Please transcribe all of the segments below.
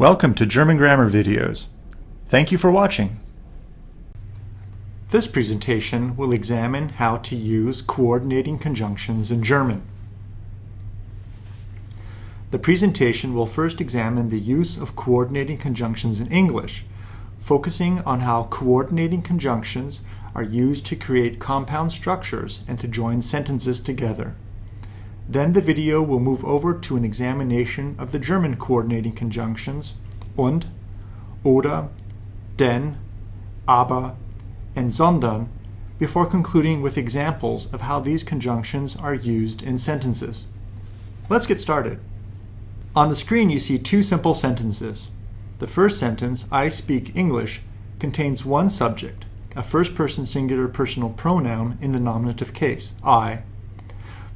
Welcome to German Grammar Videos. Thank you for watching. This presentation will examine how to use coordinating conjunctions in German. The presentation will first examine the use of coordinating conjunctions in English, focusing on how coordinating conjunctions are used to create compound structures and to join sentences together. Then the video will move over to an examination of the German coordinating conjunctions und, oder, denn, aber, and sondern before concluding with examples of how these conjunctions are used in sentences. Let's get started. On the screen you see two simple sentences. The first sentence, I speak English, contains one subject, a first-person singular personal pronoun in the nominative case, I,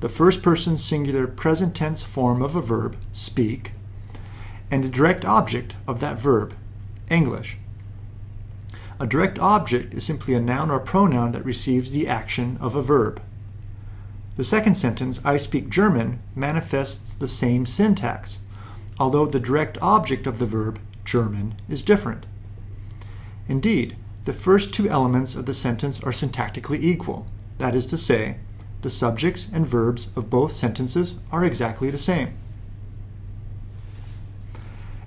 the first person singular present tense form of a verb, speak, and a direct object of that verb, English. A direct object is simply a noun or pronoun that receives the action of a verb. The second sentence, I speak German, manifests the same syntax, although the direct object of the verb, German, is different. Indeed, the first two elements of the sentence are syntactically equal, that is to say, the subjects and verbs of both sentences are exactly the same.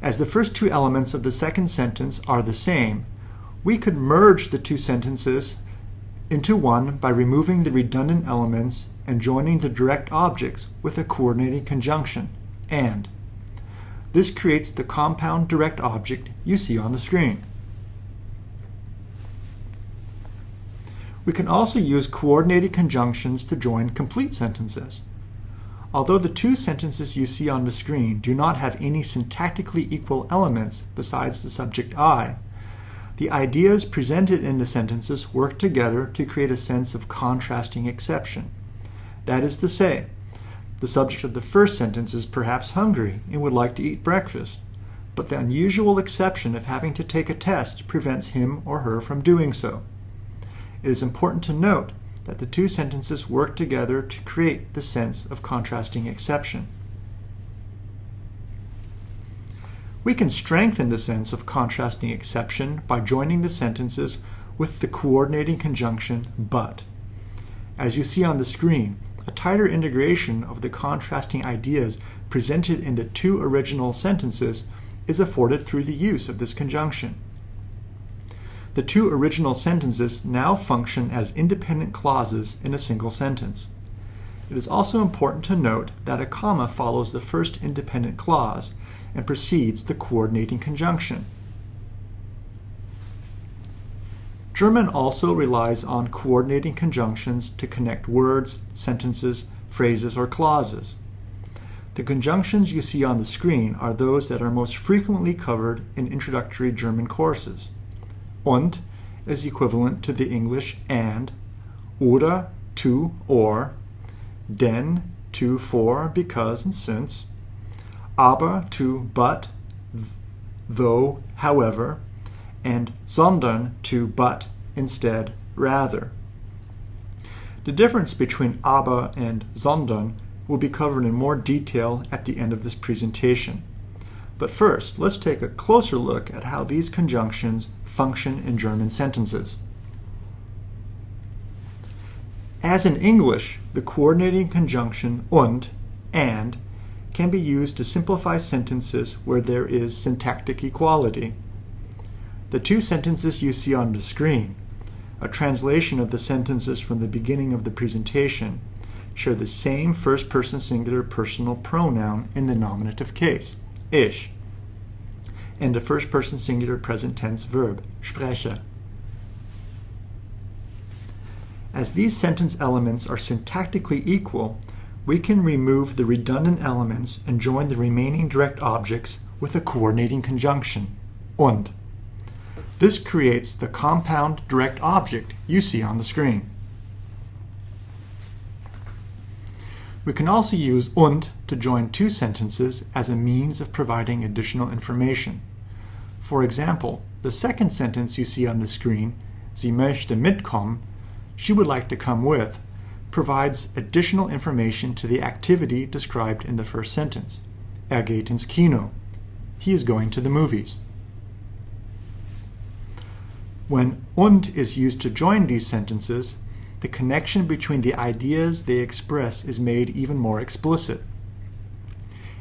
As the first two elements of the second sentence are the same, we could merge the two sentences into one by removing the redundant elements and joining the direct objects with a coordinating conjunction, and. This creates the compound direct object you see on the screen. We can also use coordinated conjunctions to join complete sentences. Although the two sentences you see on the screen do not have any syntactically equal elements besides the subject I, the ideas presented in the sentences work together to create a sense of contrasting exception. That is to say, the subject of the first sentence is perhaps hungry and would like to eat breakfast, but the unusual exception of having to take a test prevents him or her from doing so it is important to note that the two sentences work together to create the sense of contrasting exception. We can strengthen the sense of contrasting exception by joining the sentences with the coordinating conjunction but. As you see on the screen, a tighter integration of the contrasting ideas presented in the two original sentences is afforded through the use of this conjunction. The two original sentences now function as independent clauses in a single sentence. It is also important to note that a comma follows the first independent clause and precedes the coordinating conjunction. German also relies on coordinating conjunctions to connect words, sentences, phrases, or clauses. The conjunctions you see on the screen are those that are most frequently covered in introductory German courses und is equivalent to the English and, oder to or, denn to for, because, and since, aber to but, though, however, and sondern to but, instead, rather. The difference between aber and sondern will be covered in more detail at the end of this presentation. But first, let's take a closer look at how these conjunctions function in German sentences. As in English, the coordinating conjunction und, and, can be used to simplify sentences where there is syntactic equality. The two sentences you see on the screen, a translation of the sentences from the beginning of the presentation, share the same first-person singular personal pronoun in the nominative case ich, and the first person singular present tense verb, spreche. As these sentence elements are syntactically equal, we can remove the redundant elements and join the remaining direct objects with a coordinating conjunction, und. This creates the compound direct object you see on the screen. We can also use und to join two sentences as a means of providing additional information. For example, the second sentence you see on the screen, Sie möchte mitkommen, she would like to come with, provides additional information to the activity described in the first sentence. Er geht ins Kino. he is going to the movies. When und is used to join these sentences, the connection between the ideas they express is made even more explicit.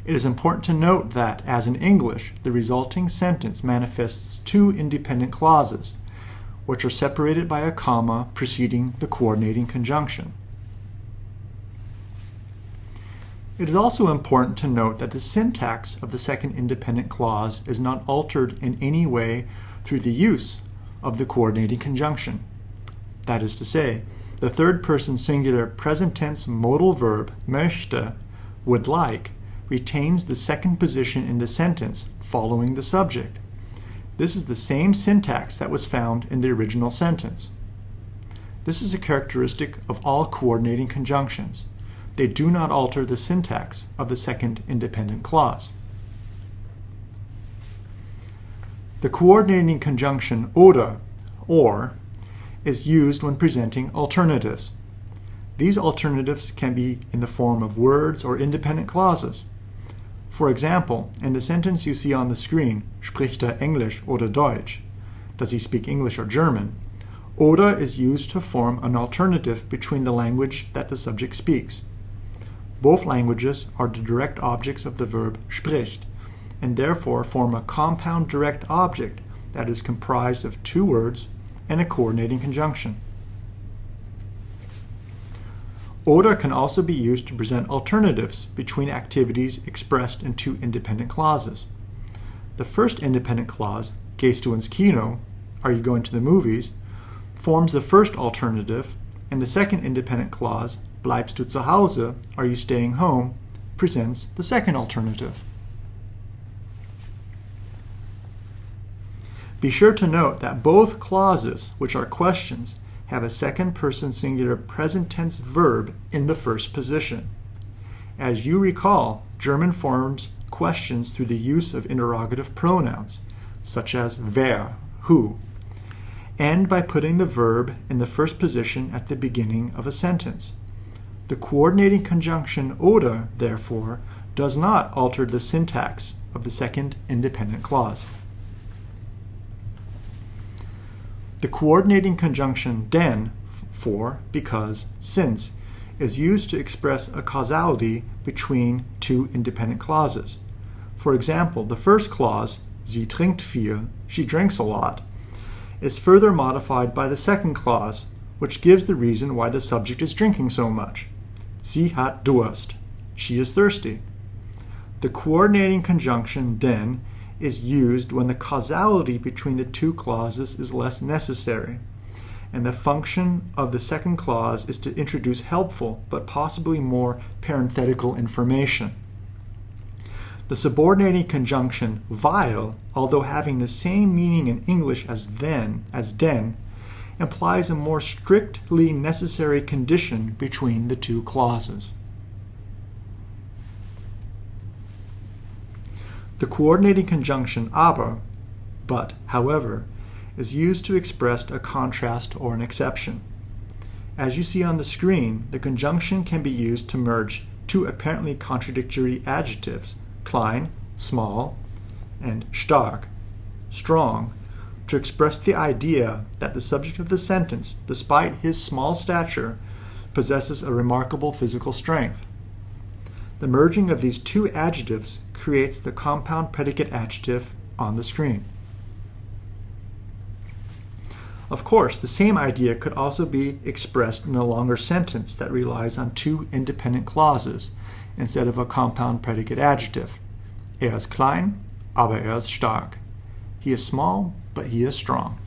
It is important to note that, as in English, the resulting sentence manifests two independent clauses, which are separated by a comma preceding the coordinating conjunction. It is also important to note that the syntax of the second independent clause is not altered in any way through the use of the coordinating conjunction. That is to say, the third person singular present tense modal verb möchte, would like, retains the second position in the sentence following the subject. This is the same syntax that was found in the original sentence. This is a characteristic of all coordinating conjunctions. They do not alter the syntax of the second independent clause. The coordinating conjunction oder, or, is used when presenting alternatives. These alternatives can be in the form of words or independent clauses. For example, in the sentence you see on the screen, spricht er Englisch oder Deutsch? Does he speak English or German? Oder is used to form an alternative between the language that the subject speaks. Both languages are the direct objects of the verb spricht, and therefore form a compound direct object that is comprised of two words and a coordinating conjunction. Oder can also be used to present alternatives between activities expressed in two independent clauses. The first independent clause, Gehst du ins Kino, are you going to the movies, forms the first alternative, and the second independent clause, Bleibst du zu Hause, are you staying home, presents the second alternative. Be sure to note that both clauses, which are questions, have a second person singular present tense verb in the first position. As you recall, German forms questions through the use of interrogative pronouns, such as wer, who, and by putting the verb in the first position at the beginning of a sentence. The coordinating conjunction oder, therefore, does not alter the syntax of the second independent clause. The coordinating conjunction denn, for, because, since, is used to express a causality between two independent clauses. For example, the first clause, sie trinkt viel, she drinks a lot, is further modified by the second clause, which gives the reason why the subject is drinking so much. Sie hat Durst, she is thirsty. The coordinating conjunction denn is used when the causality between the two clauses is less necessary. And the function of the second clause is to introduce helpful, but possibly more parenthetical information. The subordinating conjunction weil, although having the same meaning in English as then, as denn, implies a more strictly necessary condition between the two clauses. The coordinating conjunction aber, but, however, is used to express a contrast or an exception. As you see on the screen, the conjunction can be used to merge two apparently contradictory adjectives, klein, small, and stark, strong, to express the idea that the subject of the sentence, despite his small stature, possesses a remarkable physical strength. The merging of these two adjectives creates the compound predicate adjective on the screen. Of course, the same idea could also be expressed in a longer sentence that relies on two independent clauses instead of a compound predicate adjective. Er ist klein, aber er ist stark. He is small, but he is strong.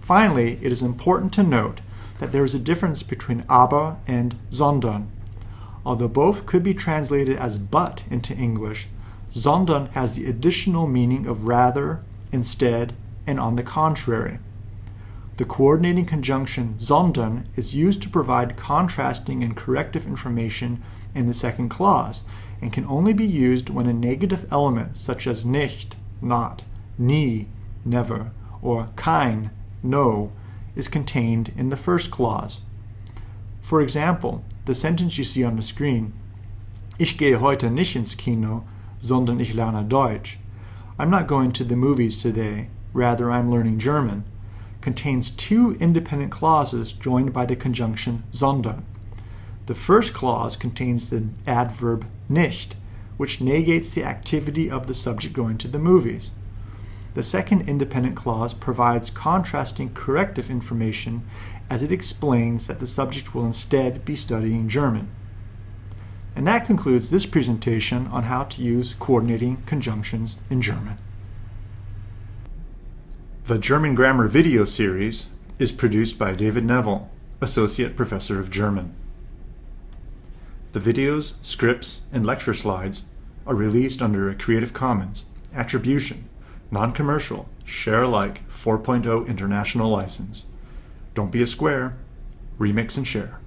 Finally, it is important to note that there is a difference between aber and sondern. Although both could be translated as but into English, sondern has the additional meaning of rather, instead, and on the contrary. The coordinating conjunction sondern is used to provide contrasting and corrective information in the second clause and can only be used when a negative element such as nicht, not, nie, never, or kein, no, is contained in the first clause. For example, the sentence you see on the screen, Ich gehe heute nicht ins Kino, sondern ich lerne Deutsch, I'm not going to the movies today, rather I'm learning German, contains two independent clauses joined by the conjunction sondern. The first clause contains the adverb nicht, which negates the activity of the subject going to the movies. The second independent clause provides contrasting corrective information as it explains that the subject will instead be studying German. And that concludes this presentation on how to use coordinating conjunctions in German. The German Grammar video series is produced by David Neville, Associate Professor of German. The videos, scripts, and lecture slides are released under a Creative Commons Attribution, Non-Commercial, Share Alike 4.0 International License. Don't be a square, remix and share.